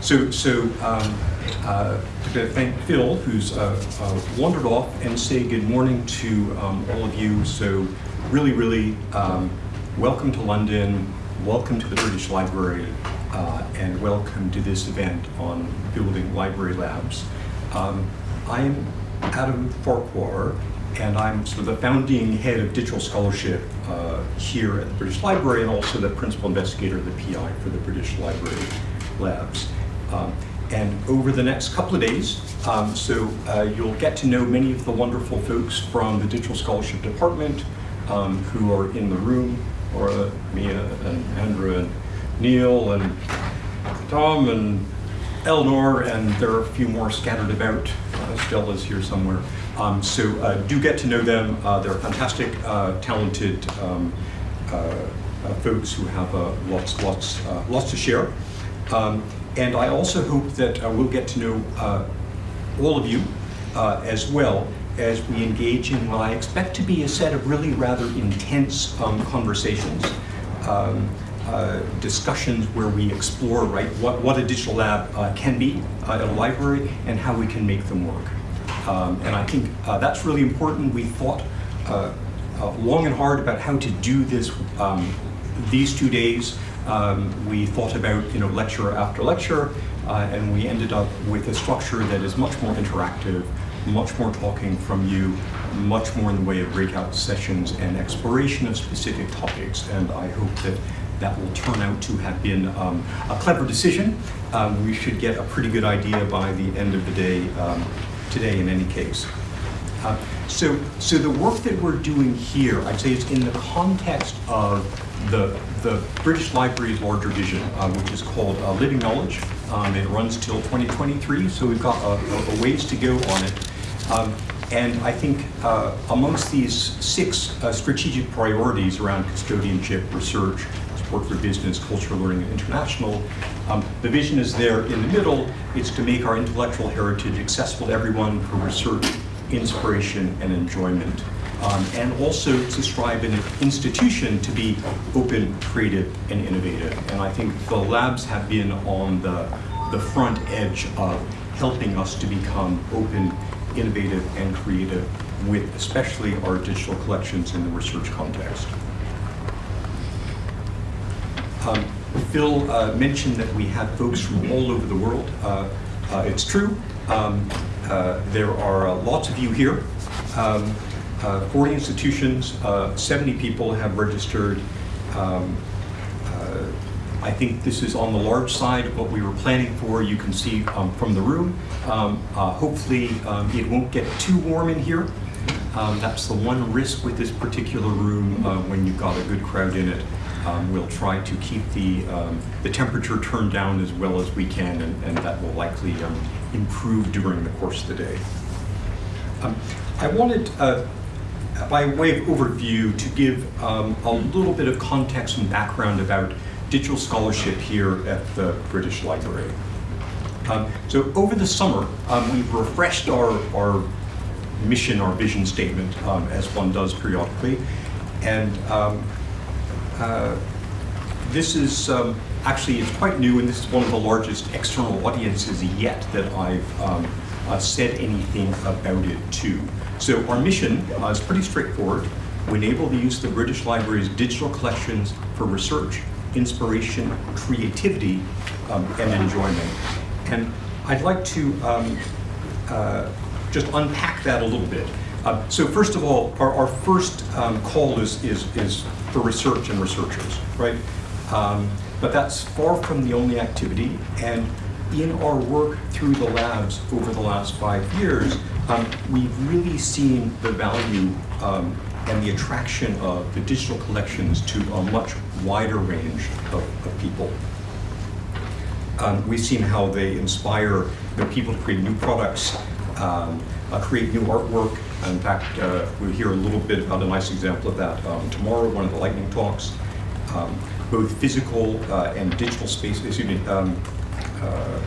so so um, uh, to thank Phil, who's uh, uh, wandered off, and say good morning to um, all of you. So really, really um, welcome to London, welcome to the British Library, uh, and welcome to this event on building library labs. Um, I'm Adam Farquhar, and I'm sort of the founding head of digital scholarship uh, here at the British Library and also the principal investigator, of the PI for the British Library Labs. Um, and over the next couple of days, um, so uh, you'll get to know many of the wonderful folks from the Digital Scholarship Department um, who are in the room, or Mia and Andrew and Neil and Tom and Eleanor, and there are a few more scattered about. Uh, Stella's here somewhere. Um, so uh, do get to know them. Uh, they're fantastic, uh, talented um, folks who have lots, lots, lots to share. Um, and I also hope that we'll get to know all of you as well as we engage in what I expect to be a set of really rather intense um, conversations. Um, uh, discussions where we explore right what, what a digital lab uh, can be uh, at a library and how we can make them work. Um, and I think uh, that's really important. We thought uh, long and hard about how to do this um, these two days. Um, we thought about you know lecture after lecture and we ended up with a structure that is much more interactive, much more talking from you, much more in the way of breakout sessions and exploration of specific topics. And I hope that that will turn out to have been um, a clever decision. Um, we should get a pretty good idea by the end of the day um, today in any case. Uh, so, so the work that we're doing here, I'd say is in the context of the, the British Library's larger vision, uh, which is called uh, Living Knowledge. Um, it runs till 2023, so we've got a, a ways to go on it. Um, and I think uh, amongst these six uh, strategic priorities around custodianship, research, support for business, culture, learning, and international. Um, the vision is there in the middle. It's to make our intellectual heritage accessible to everyone for research, inspiration, and enjoyment. Um, and also to strive an institution to be open, creative, and innovative. And I think the labs have been on the, the front edge of helping us to become open, innovative, and creative with especially our digital collections in the research context. Um, Phil uh, mentioned that we have folks from all over the world. Uh, uh, it's true. Um, uh, there are uh, lots of you here. Um, uh, 40 institutions, 70 people have registered. Um, I think this is on the large side of what we were planning for. You can see um, from the room. Um, hopefully it won't get too warm in here. that's the one risk with this particular room when you've got a good crowd in it. Um, we'll try to keep the, um, the temperature turned down as well as we can, and, and that will likely um, improve during the course of the day. Um, I wanted, uh, by way of overview, to give um, a little bit of context and background about digital scholarship here at the British Library. Um, so over the summer, we've refreshed our, our mission, our vision statement, as one does periodically, and uh, this is um, actually it's quite new, and this is one of the largest external audiences yet that I've um, uh, said anything about it to. So our mission uh, is pretty straightforward. We enable the use of the British Library's digital collections for research, inspiration, creativity, um, and enjoyment. And I'd like to um, uh, just unpack that a little bit. Uh, so first of all, our, our first um, call is, is, is for research and researchers, right? Um, but that's far from the only activity. And in our work through the labs over the last five years, um, we've really seen the value um, and the attraction of the digital collections to a much wider range of, of people. Um, we've seen how they inspire the people to create new products, um, uh, create new artwork, in fact, uh, we'll hear a little bit about a nice example of that um, tomorrow, one of the lightning talks. Um, both physical uh, and digital space, excuse me, um, uh,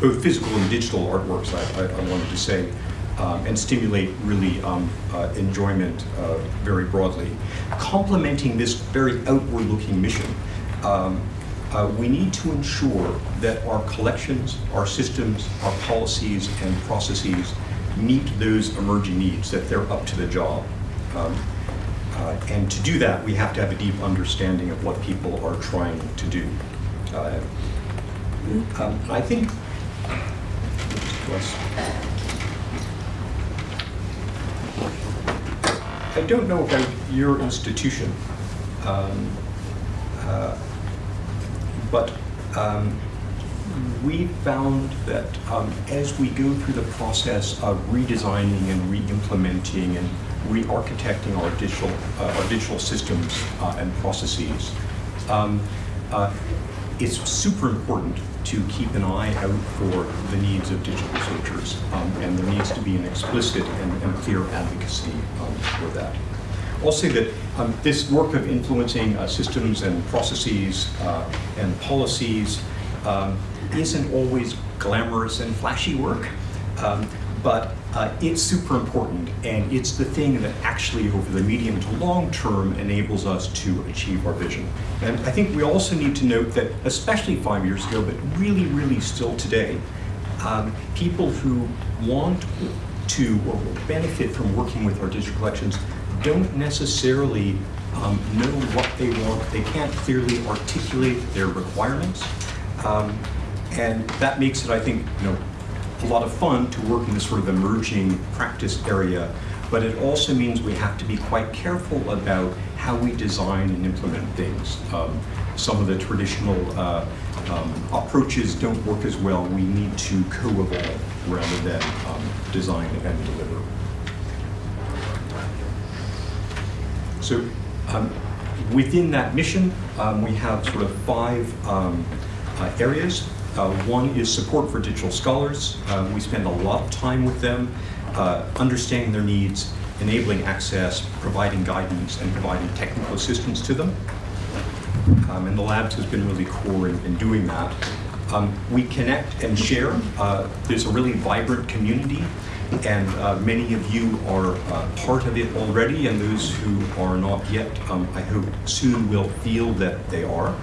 both physical and digital artworks, I, I, I wanted to say, um, and stimulate really um, uh, enjoyment uh, very broadly. Complementing this very outward-looking mission, um, uh, we need to ensure that our collections, our systems, our policies and processes meet those emerging needs, that they're up to the job. Um, uh, and to do that, we have to have a deep understanding of what people are trying to do. Uh, um, I think, I don't know about your institution, um, uh, but um, we found that um, as we go through the process of redesigning and re-implementing and re-architecting our digital, uh, our digital systems uh, and processes, um, uh, it's super important to keep an eye out for the needs of digital researchers, um, and there needs to be an explicit and, and clear advocacy um, for that. I'll say that um, this work of influencing uh, systems and processes uh, and policies um, isn't always glamorous and flashy work, um, but uh, it's super important, and it's the thing that actually, over the medium to long term, enables us to achieve our vision. And I think we also need to note that, especially five years ago, but really, really still today, um, people who want to or will benefit from working with our digital collections don't necessarily um, know what they want. They can't clearly articulate their requirements. Um, and that makes it, I think, you know, a lot of fun to work in this sort of emerging practice area, but it also means we have to be quite careful about how we design and implement things. Um, some of the traditional uh, um, approaches don't work as well. We need to co-evolve rather than um, design and deliver. So um, within that mission, um, we have sort of five um, uh, areas. Uh, one is support for digital scholars. Uh, we spend a lot of time with them, uh, understanding their needs, enabling access, providing guidance, and providing technical assistance to them. Um, and the labs has been really core in, in doing that. Um, we connect and share. Uh, there's a really vibrant community and uh, many of you are uh, part of it already, and those who are not yet, um, I hope soon will feel that they are.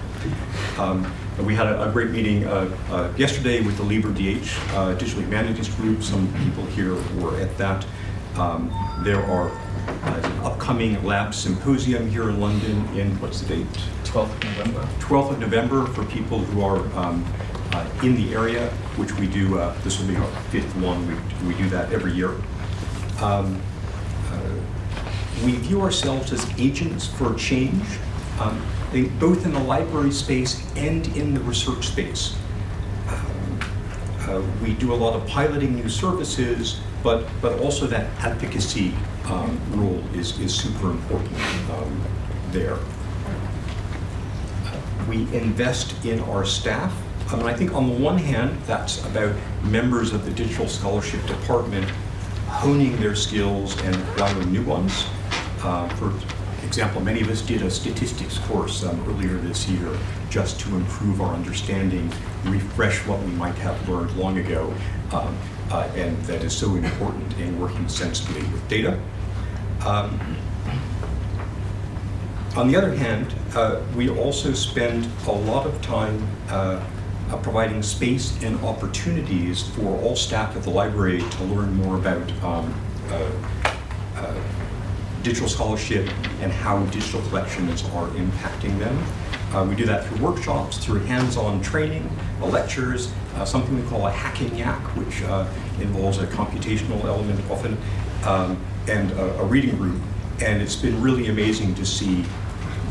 Um, we had a, a great meeting uh, uh yesterday with the LIBER DH uh, Digital Humanities Group. Some people here were at that. Um, there are uh, an upcoming lab symposium here in London in, what's the date? 12th of November. 12th of November for people who are um, uh, in the area, which we do, uh, this will be our fifth one, we, we do that every year. Um, uh, we view ourselves as agents for change, both in the library space and in the research space. Uh, we do a lot of piloting new services, but, but also that advocacy um, role is, is super important um, there. We invest in our staff um, and I think on the one hand, that's about members of the Digital Scholarship Department honing their skills and acquiring new ones. Uh, for example, many of us did a statistics course um, earlier this year just to improve our understanding, refresh what we might have learned long ago, um, uh, and that is so important in working sensibly with data. Um, on the other hand, uh, we also spend a lot of time uh, uh, providing space and opportunities for all staff at the library to learn more about um, uh, digital scholarship and how digital collections are impacting them. Uh, we do that through workshops, through hands-on training, uh, lectures, uh, something we call a Hack & Yack, which involves a computational element often, um, and a, a reading group. And it's been really amazing to see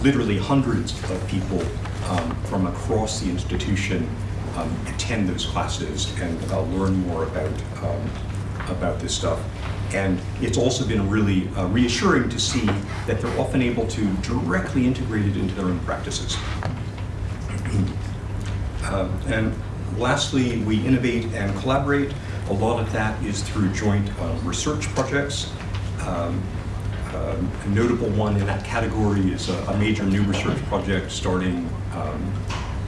literally hundreds of people um, from across the institution um, attend those classes and uh, learn more about, um, about this stuff. And it's also been really uh, reassuring to see that they're often able to directly integrate it into their own practices. um, and lastly, we innovate and collaborate. A lot of that is through joint uh, research projects. Um, um, a notable one in that category is a, a major new research project starting um,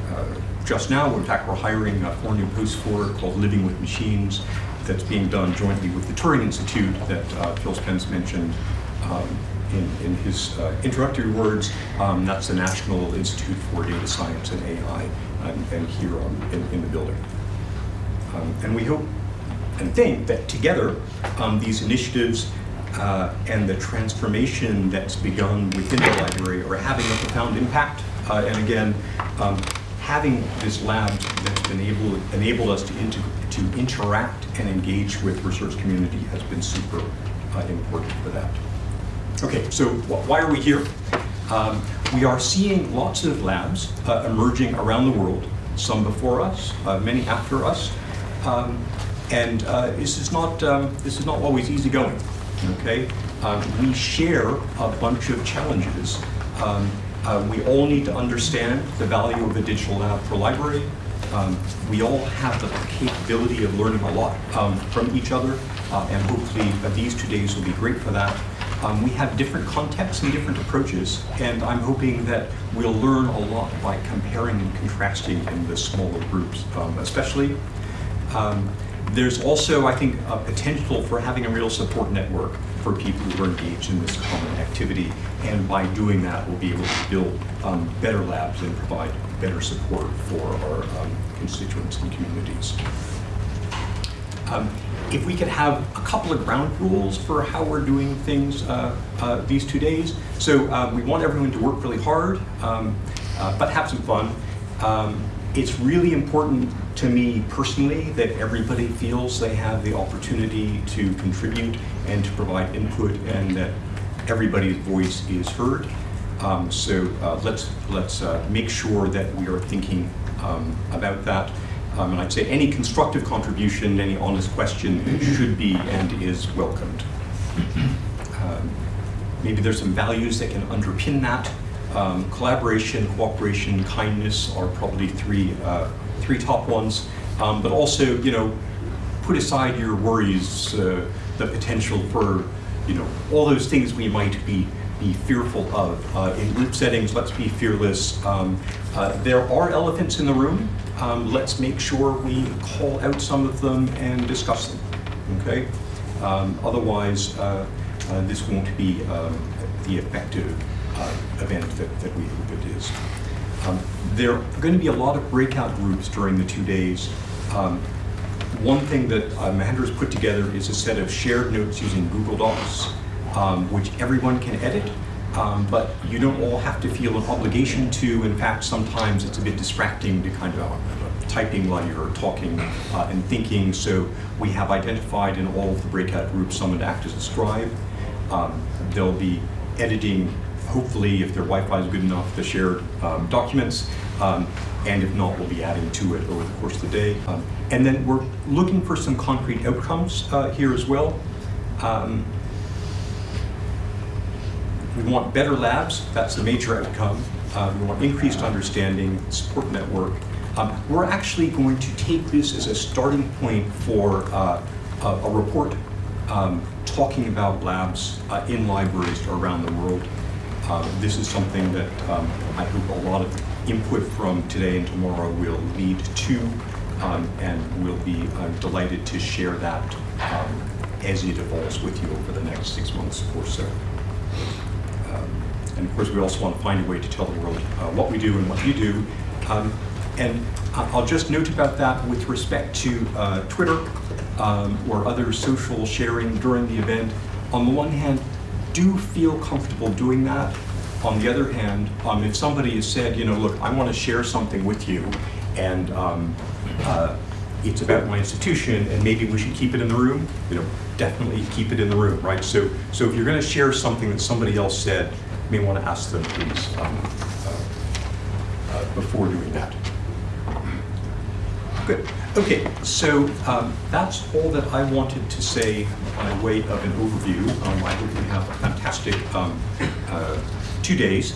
uh, just now. In fact, we're hiring uh, four new posts for it called Living with Machines that's being done jointly with the Turing Institute that uh, Phil Spence mentioned. Um, in, in his uh, introductory words, um, that's the National Institute for Data Science and AI, um, and here on, in, in the building. Um, and we hope and think that together, um, these initiatives uh, and the transformation that's begun within the library are having a profound impact. Uh, and again, um, having this lab that's enabled us to, inter to interact and engage with research community has been super uh, important for that. Okay, so wh why are we here? Um, we are seeing lots of labs uh, emerging around the world, some before us, uh, many after us, um, and uh, this is not um, this is not always easy going. Okay, um, we share a bunch of challenges. Um, uh, we all need to understand the value of a digital lab for library. Um, we all have the capability of learning a lot um, from each other, uh, and hopefully these two days will be great for that. Um, we have different contexts and different approaches, and I'm hoping that we'll learn a lot by comparing and contrasting in the smaller groups, um, especially. Um, there's also, I think, a potential for having a real support network for people who are engaged in this common activity. And by doing that, we'll be able to build um, better labs and provide better support for our um, constituents and communities. Um, if we could have a couple of ground rules for how we're doing things uh, uh, these two days. So um, we want everyone to work really hard, um, uh, but have some fun. Um, it's really important to me personally that everybody feels they have the opportunity to contribute and to provide input and that everybody's voice is heard. Um, so uh, let's, let's uh, make sure that we are thinking um, about that. Um, and I'd say any constructive contribution, any honest question should be and is welcomed. Um, maybe there's some values that can underpin that. Um, collaboration, cooperation, kindness are probably three, uh, three top ones. Um, but also, you know, put aside your worries, uh, the potential for, you know, all those things we might be be fearful of. Uh, in group settings, let's be fearless. Um, uh, there are elephants in the room. Um, let's make sure we call out some of them and discuss them, okay? Um, otherwise, uh, uh this won't be um, the effective uh, event that, that we hope it is. Um, there are going to be a lot of breakout groups during the two days. Um, one thing that uh, has put together is a set of shared notes using Google Docs um, which everyone can edit, um, but you don't all have to feel an obligation to. In fact, sometimes it's a bit distracting to kind of uh, typing while you're talking uh, and thinking. So we have identified in all of the breakout groups someone to act as a scribe. Um, they'll be editing, hopefully, if their Wi-Fi is good enough, the shared um, documents. Um, and if not, we'll be adding to it over the course of the day. Um, and then we're looking for some concrete outcomes uh, here as well. Um, we want better labs, that's the major outcome. Uh, we want increased understanding, support network. Um, we're actually going to take this as a starting point for uh, a, a, report um, talking about labs uh, in libraries around the world. Uh, this is something that um, I hope a lot of input from today and tomorrow will lead to, um, and we'll be uh, delighted to share that um, as it evolves with you over the next six months or so. And of course, we also want to find a way to tell the world uh, what we do and what you do. Um, and I'll just note about that with respect to uh, Twitter um, or other social sharing during the event. On the one hand, do feel comfortable doing that. On the other hand, um, if somebody has said, you know, look, I want to share something with you, and um, uh, it's about my institution, and maybe we should keep it in the room, you know, definitely keep it in the room, right? So, so if you're going to share something that somebody else said, may want to ask them, please, um, uh, uh, before doing that. Good. Okay, so um, that's all that I wanted to say by way of an overview. Um, I hope you have a fantastic um, uh, two days.